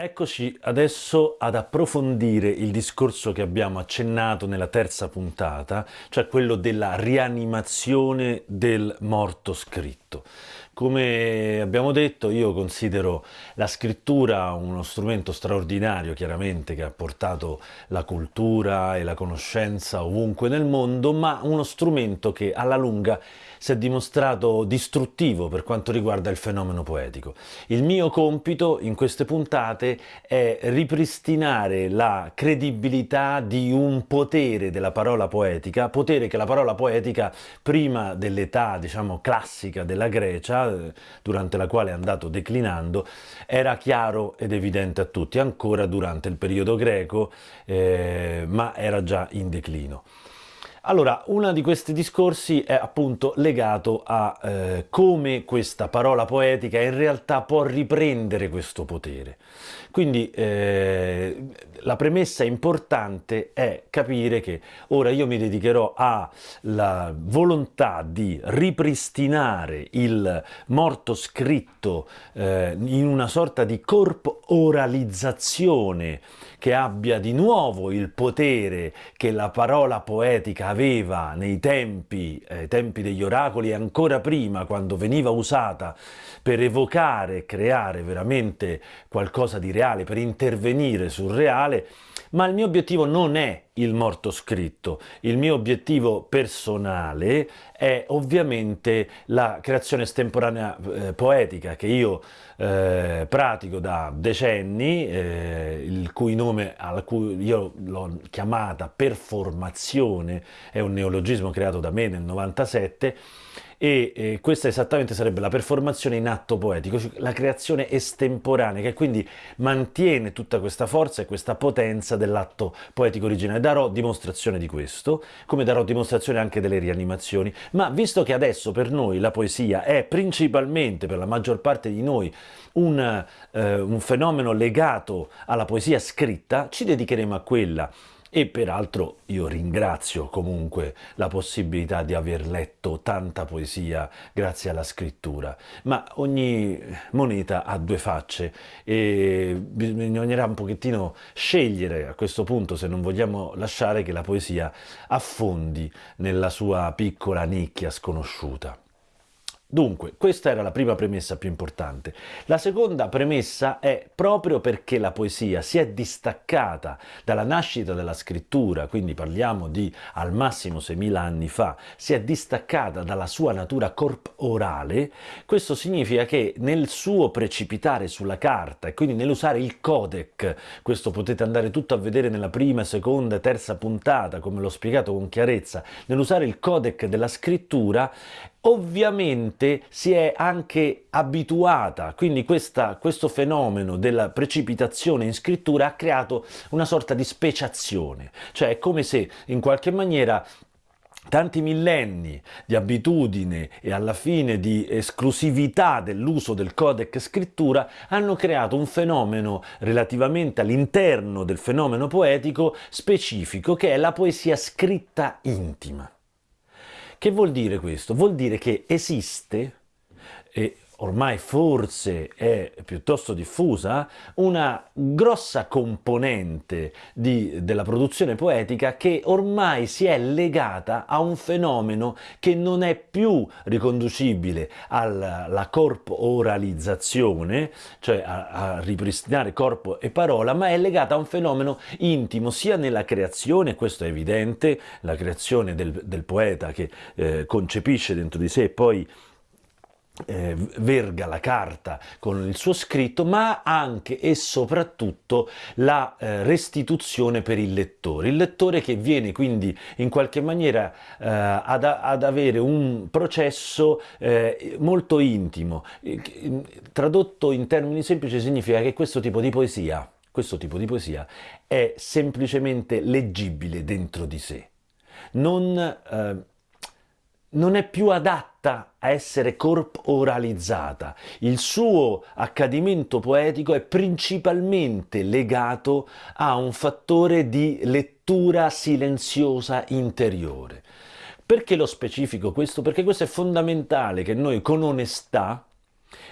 Eccoci adesso ad approfondire il discorso che abbiamo accennato nella terza puntata, cioè quello della rianimazione del morto scritto. Come abbiamo detto, io considero la scrittura uno strumento straordinario, chiaramente, che ha portato la cultura e la conoscenza ovunque nel mondo, ma uno strumento che alla lunga si è dimostrato distruttivo per quanto riguarda il fenomeno poetico. Il mio compito in queste puntate è ripristinare la credibilità di un potere della parola poetica, potere che la parola poetica prima dell'età, diciamo, classica della Grecia, durante la quale è andato declinando, era chiaro ed evidente a tutti, ancora durante il periodo greco, eh, ma era già in declino. Allora, uno di questi discorsi è appunto legato a eh, come questa parola poetica in realtà può riprendere questo potere. Quindi eh, la premessa importante è capire che ora io mi dedicherò alla volontà di ripristinare il morto scritto eh, in una sorta di corporalizzazione che abbia di nuovo il potere che la parola poetica aveva nei tempi, eh, tempi degli oracoli e ancora prima quando veniva usata per evocare creare veramente qualcosa di reale, per intervenire sul reale, ma il mio obiettivo non è il morto scritto, il mio obiettivo personale è ovviamente la creazione estemporanea eh, poetica che io eh, pratico da decenni, eh, il cui nome, cui io l'ho chiamata performazione, è un neologismo creato da me nel 97, e eh, questa esattamente sarebbe la performazione in atto poetico, cioè la creazione estemporanea che quindi mantiene tutta questa forza e questa potenza dell'atto poetico originale. Darò dimostrazione di questo, come darò dimostrazione anche delle rianimazioni, ma visto che adesso per noi la poesia è principalmente, per la maggior parte di noi, un, eh, un fenomeno legato alla poesia scritta, ci dedicheremo a quella e peraltro io ringrazio comunque la possibilità di aver letto tanta poesia grazie alla scrittura, ma ogni moneta ha due facce e bisognerà un pochettino scegliere a questo punto se non vogliamo lasciare che la poesia affondi nella sua piccola nicchia sconosciuta. Dunque, questa era la prima premessa più importante. La seconda premessa è proprio perché la poesia si è distaccata dalla nascita della scrittura, quindi parliamo di al massimo 6.000 anni fa, si è distaccata dalla sua natura corporale, questo significa che nel suo precipitare sulla carta e quindi nell'usare il codec, questo potete andare tutto a vedere nella prima, seconda e terza puntata, come l'ho spiegato con chiarezza, nell'usare il codec della scrittura, ovviamente si è anche abituata, quindi questa, questo fenomeno della precipitazione in scrittura ha creato una sorta di speciazione, cioè è come se in qualche maniera tanti millenni di abitudine e alla fine di esclusività dell'uso del codec scrittura hanno creato un fenomeno relativamente all'interno del fenomeno poetico specifico che è la poesia scritta intima. Che vuol dire questo? Vuol dire che esiste, e ormai forse è piuttosto diffusa, una grossa componente di, della produzione poetica che ormai si è legata a un fenomeno che non è più riconducibile alla corporalizzazione, cioè a, a ripristinare corpo e parola, ma è legata a un fenomeno intimo sia nella creazione, questo è evidente, la creazione del, del poeta che eh, concepisce dentro di sé e poi eh, verga la carta con il suo scritto, ma anche e soprattutto la eh, restituzione per il lettore. Il lettore che viene quindi in qualche maniera eh, ad, ad, avere un processo eh, molto intimo. Tradotto in termini semplici significa che questo tipo di poesia, questo tipo di poesia è semplicemente leggibile dentro di sé. Non eh, non è più adatta a essere corporalizzata. Il suo accadimento poetico è principalmente legato a un fattore di lettura silenziosa interiore. Perché lo specifico questo? Perché questo è fondamentale che noi con onestà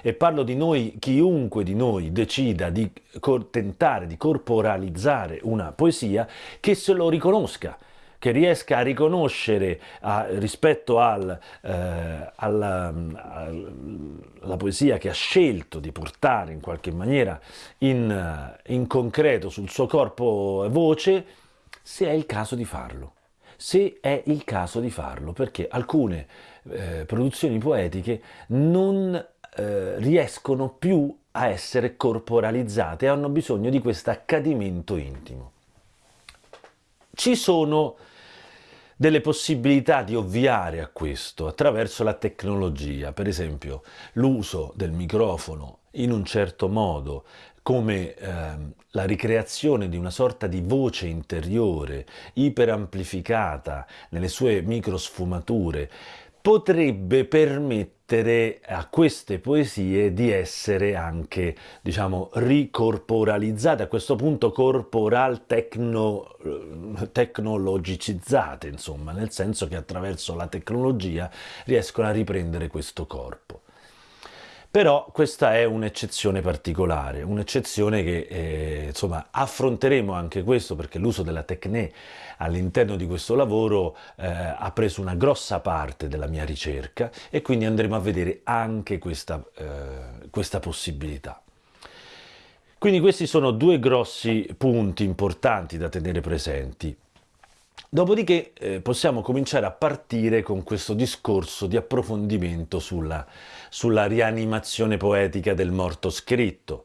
e parlo di noi, chiunque di noi decida di tentare di corporalizzare una poesia, che se lo riconosca, che riesca a riconoscere a, rispetto al, eh, alla, alla, poesia che ha scelto di portare in qualche maniera in, in concreto sul suo corpo e voce, se è il caso di farlo. Se è il caso di farlo, perché alcune eh, produzioni poetiche non eh, riescono più a essere corporalizzate, hanno bisogno di questo accadimento intimo. Ci sono delle possibilità di ovviare a questo attraverso la tecnologia, per esempio l'uso del microfono in un certo modo come eh, la ricreazione di una sorta di voce interiore iperamplificata nelle sue microsfumature potrebbe permettere a queste poesie di essere anche, diciamo, ricorporalizzate, a questo punto corporal tecno, tecnologicizzate, insomma, nel senso che attraverso la tecnologia riescono a riprendere questo corpo. Però questa è un'eccezione particolare, un'eccezione che eh, insomma affronteremo anche questo perché l'uso della tecne all'interno di questo lavoro eh, ha preso una grossa parte della mia ricerca e quindi andremo a vedere anche questa, eh, questa possibilità. Quindi questi sono due grossi punti importanti da tenere presenti. Dopodiché eh, possiamo cominciare a partire con questo discorso di approfondimento sulla, sulla rianimazione poetica del morto scritto.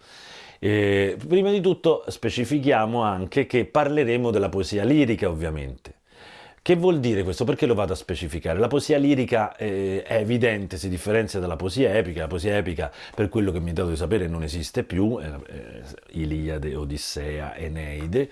Eh, prima di tutto specifichiamo anche che parleremo della poesia lirica ovviamente. Che vuol dire questo? Perché lo vado a specificare? La poesia lirica eh, è evidente, si differenzia dalla poesia epica. La poesia epica, per quello che mi è dato di sapere, non esiste più, eh, Iliade, Odissea, Eneide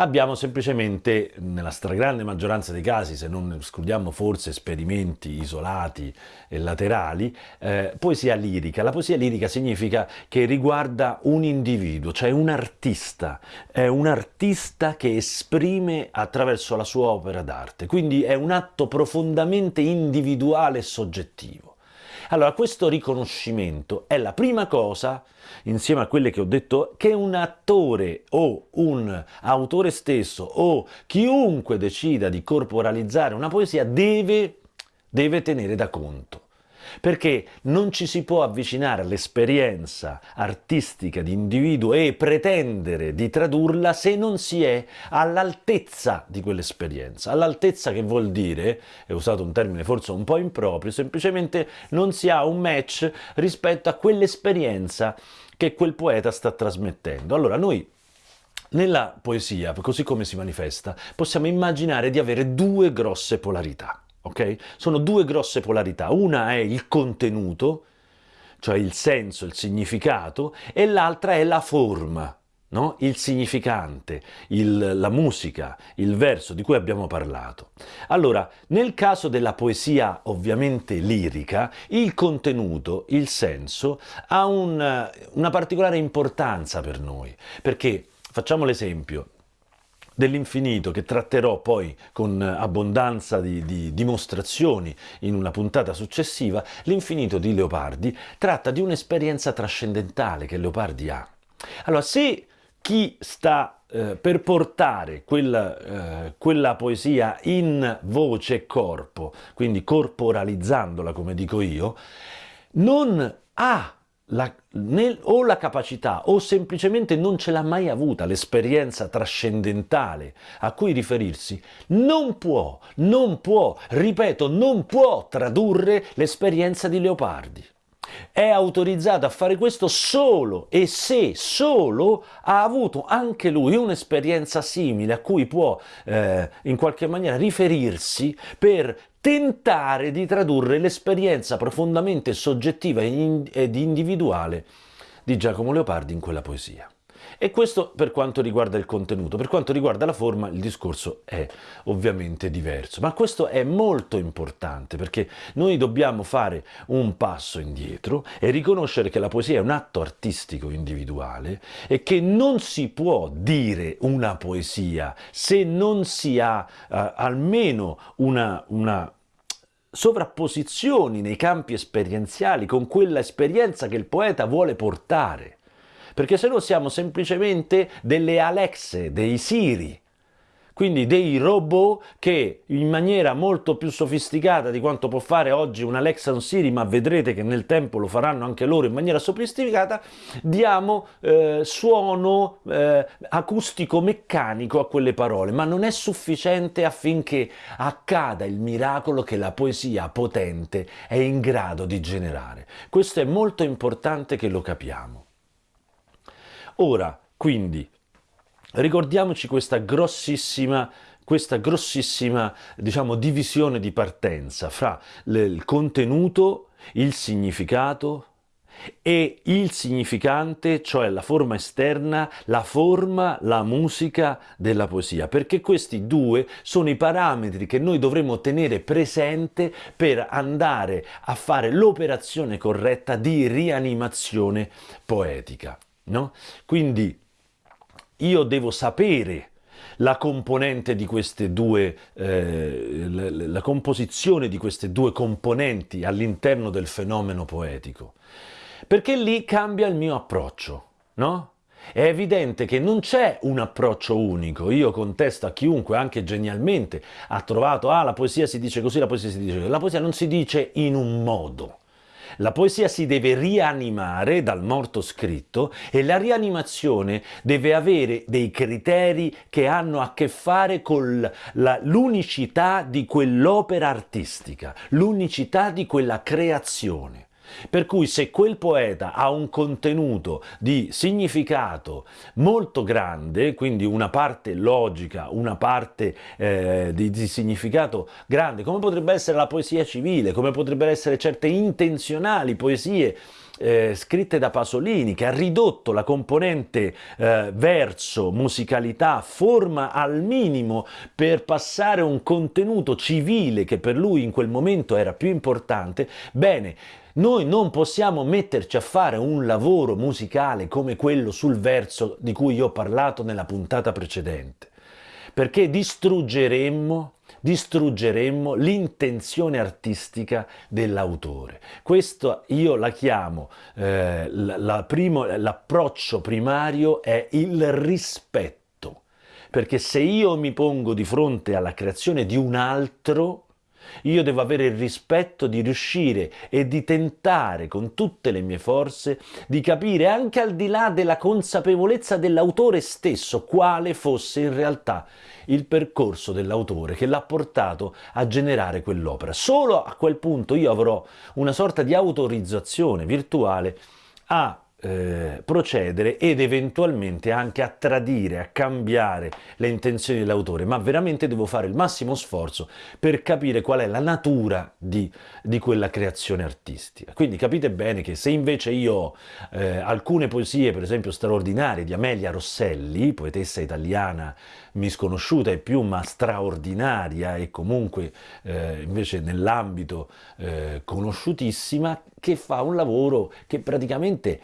abbiamo semplicemente, nella stragrande maggioranza dei casi, se non escludiamo forse esperimenti isolati e laterali, eh, poesia lirica. La poesia lirica significa che riguarda un individuo, cioè un artista, è un artista che esprime attraverso la sua opera d'arte, quindi è un atto profondamente individuale e soggettivo. Allora, questo riconoscimento è la prima cosa, insieme a quelle che ho detto, che un attore o un autore stesso o chiunque decida di corporalizzare una poesia deve, deve tenere da conto perché non ci si può avvicinare all'esperienza artistica di individuo e pretendere di tradurla se non si è all'altezza di quell'esperienza. All'altezza che vuol dire, è usato un termine forse un po' improprio, semplicemente non si ha un match rispetto a quell'esperienza che quel poeta sta trasmettendo. Allora noi nella poesia, così come si manifesta, possiamo immaginare di avere due grosse polarità ok? Sono due grosse polarità, una è il contenuto, cioè il senso, il significato, e l'altra è la forma, no? il significante, il, la musica, il verso di cui abbiamo parlato. Allora, nel caso della poesia ovviamente lirica, il contenuto, il senso, ha un, una particolare importanza per noi, perché, facciamo l'esempio, dell'infinito che tratterò poi con abbondanza di, di dimostrazioni in una puntata successiva, l'infinito di Leopardi tratta di un'esperienza trascendentale che Leopardi ha. Allora, se chi sta eh, per portare quella, eh, quella poesia in voce e corpo, quindi corporalizzandola come dico io, non ha la, nel, o la capacità o semplicemente non ce l'ha mai avuta l'esperienza trascendentale a cui riferirsi, non può, non può, ripeto, non può tradurre l'esperienza di Leopardi. È autorizzato a fare questo solo e se solo ha avuto anche lui un'esperienza simile a cui può eh, in qualche maniera riferirsi per tentare di tradurre l'esperienza profondamente soggettiva ed individuale di Giacomo Leopardi in quella poesia. E questo per quanto riguarda il contenuto. Per quanto riguarda la forma il discorso è ovviamente diverso. Ma questo è molto importante perché noi dobbiamo fare un passo indietro e riconoscere che la poesia è un atto artistico individuale e che non si può dire una poesia se non si ha uh, almeno una, una sovrapposizioni nei campi esperienziali con quella esperienza che il poeta vuole portare. Perché se no siamo semplicemente delle Alexe, dei Siri, quindi dei robot che in maniera molto più sofisticata di quanto può fare oggi un Alexa un Siri, ma vedrete che nel tempo lo faranno anche loro in maniera sofisticata, diamo eh, suono eh, acustico-meccanico a quelle parole, ma non è sufficiente affinché accada il miracolo che la poesia potente è in grado di generare. Questo è molto importante che lo capiamo. Ora, quindi, Ricordiamoci questa grossissima questa grossissima diciamo, divisione di partenza fra il contenuto, il significato e il significante, cioè la forma esterna, la forma, la musica della poesia, perché questi due sono i parametri che noi dovremo tenere presente per andare a fare l'operazione corretta di rianimazione poetica. No? Quindi io devo sapere la componente di queste due, eh, la, la composizione di queste due componenti all'interno del fenomeno poetico, perché lì cambia il mio approccio, no? È evidente che non c'è un approccio unico, io contesto a chiunque, anche genialmente, ha trovato, ah la poesia si dice così, la poesia si dice così, la poesia non si dice in un modo, la poesia si deve rianimare dal morto scritto e la rianimazione deve avere dei criteri che hanno a che fare con l'unicità di quell'opera artistica, l'unicità di quella creazione. Per cui se quel poeta ha un contenuto di significato molto grande, quindi una parte logica, una parte eh, di, di, significato grande, come potrebbe essere la poesia civile, come potrebbero essere certe intenzionali poesie eh, scritte da Pasolini, che ha ridotto la componente eh, verso, musicalità, forma al minimo per passare un contenuto civile che per lui in quel momento era più importante, bene, noi non possiamo metterci a fare un lavoro musicale come quello sul verso di cui ho parlato nella puntata precedente, perché distruggeremmo distruggeremmo l'intenzione artistica dell'autore. Questo io la chiamo, eh, l'approccio primario è il rispetto, perché se io mi pongo di fronte alla creazione di un altro, io devo avere il rispetto di riuscire e di tentare con tutte le mie forze di capire anche al di là della consapevolezza dell'autore stesso quale fosse in realtà il percorso dell'autore che l'ha portato a generare quell'opera. Solo a quel punto io avrò una sorta di autorizzazione virtuale a eh, procedere ed eventualmente anche a tradire, a cambiare le intenzioni dell'autore, ma veramente devo fare il massimo sforzo per capire qual è la natura di, di quella creazione artistica. Quindi capite bene che se invece io ho eh, alcune poesie, per esempio straordinarie, di Amelia Rosselli, poetessa italiana misconosciuta e più ma straordinaria e comunque eh, invece nell'ambito eh, conosciutissima, che fa un lavoro che praticamente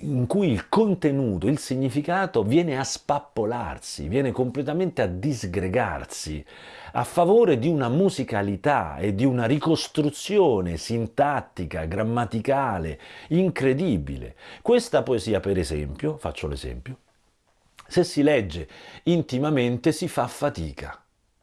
in cui il contenuto, il significato viene a spappolarsi, viene completamente a disgregarsi a favore di una musicalità e di una ricostruzione sintattica, grammaticale, incredibile. Questa poesia, per esempio, faccio l'esempio, se si legge intimamente si fa fatica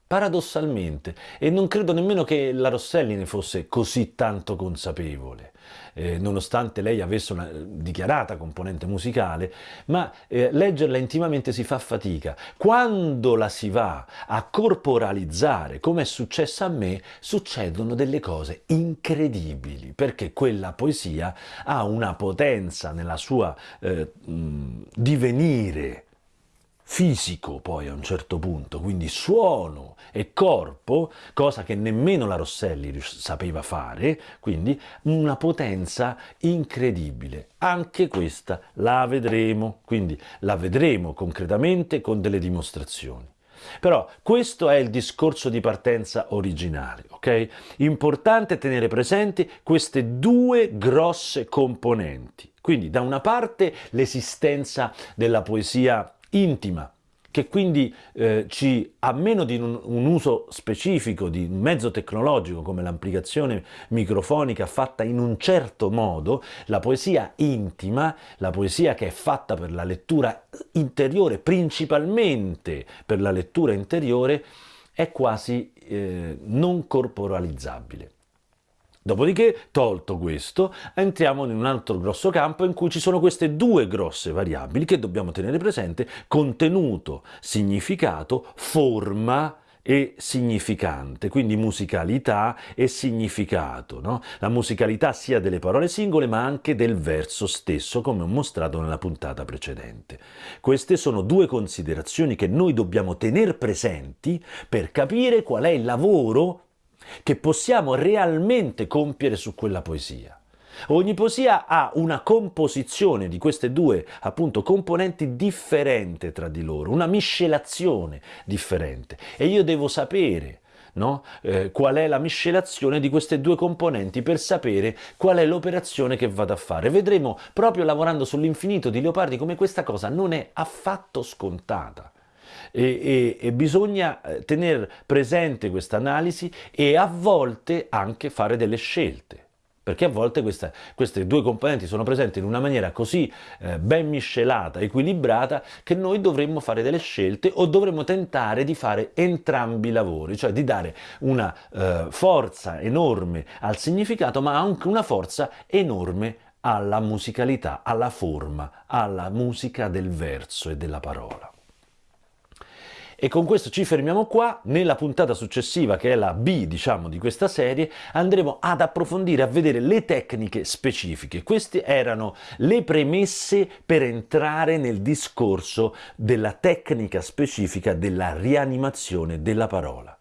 paradossalmente, e non credo nemmeno che la Rosselli ne fosse così tanto consapevole, eh, nonostante lei avesse una dichiarata componente musicale, ma eh, leggerla intimamente si fa fatica. Quando la si va a corporalizzare, come è successo a me, succedono delle cose incredibili, perché quella poesia ha una potenza nella sua eh, divenire, fisico poi a un certo punto, quindi suono e corpo, cosa che nemmeno la Rosselli sapeva fare, quindi una potenza incredibile. Anche questa la vedremo, quindi la vedremo concretamente con delle dimostrazioni. Però questo è il discorso di partenza originale, ok? Importante tenere presenti queste due grosse componenti. Quindi da una parte l'esistenza della poesia intima, che quindi eh, ci, a meno di un, un, uso specifico di un mezzo tecnologico come l'amplificazione microfonica fatta in un certo modo, la poesia intima, la poesia che è fatta per la lettura interiore, principalmente per la lettura interiore, è quasi eh, non corporalizzabile. Dopodiché, tolto questo, entriamo in un altro grosso campo in cui ci sono queste due grosse variabili che dobbiamo tenere presente, contenuto, significato, forma e significante, quindi musicalità e significato. No? La musicalità sia delle parole singole ma anche del verso stesso, come ho mostrato nella puntata precedente. Queste sono due considerazioni che noi dobbiamo tenere presenti per capire qual è il lavoro che possiamo realmente compiere su quella poesia. Ogni poesia ha una composizione di queste due appunto componenti differente tra di loro, una miscelazione differente e io devo sapere no? eh, qual è la miscelazione di queste due componenti per sapere qual è l'operazione che vado a fare. Vedremo proprio lavorando sull'infinito di Leopardi come questa cosa non è affatto scontata e, e, e bisogna eh, tenere presente questa analisi e a volte anche fare delle scelte perché a volte questa, queste due componenti sono presenti in una maniera così eh, ben miscelata, equilibrata, che noi dovremmo fare delle scelte o dovremmo tentare di fare entrambi i lavori, cioè di dare una eh, forza enorme al significato, ma anche una forza enorme alla musicalità, alla forma, alla musica del verso e della parola. E con questo ci fermiamo qua, nella puntata successiva che è la B diciamo di questa serie andremo ad approfondire, a vedere le tecniche specifiche. Queste erano le premesse per entrare nel discorso della tecnica specifica della rianimazione della parola.